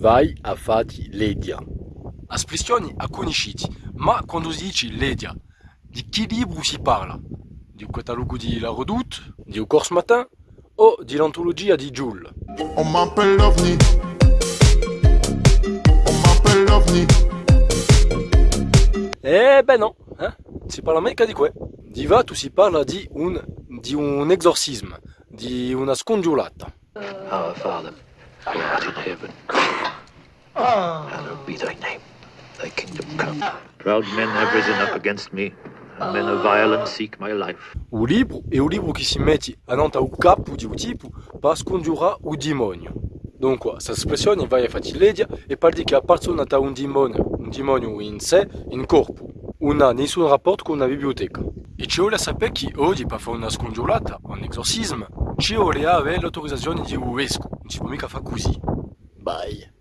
vai a fati ledia. Espressioni a conosciti, ma quando si dice ledia, di che libro si parla? Di un catalogo di La Redoute, Di un corso matin? O di l'antologia di Jules. On m'appelle l'OVNI. On m'appelle l'OVNI. Eh ben non, eh? si parla mica di que. Di Vato si parla di un, di un esorcisme, di una scongiurata. Our Father, who art in heaven, hallowed be thy name. Thy kingdom come. Proud men have risen up against me, and men of violence seek my life. O livro é o livro que se mete anante ao capo di un tipo per scongiurare o demonio. Dunque, questa espressione vai a fatiledia e dire che la persona ha un demonio, un demonio in sé, in corpo. Non ha nessun rapporto con una biblioteca. e ci vuole sapere che oggi per fare una scongiurata, un esorcismo, ci vuole avere l'autorizzazione di un vescovo, non si può mica fare così. Bye.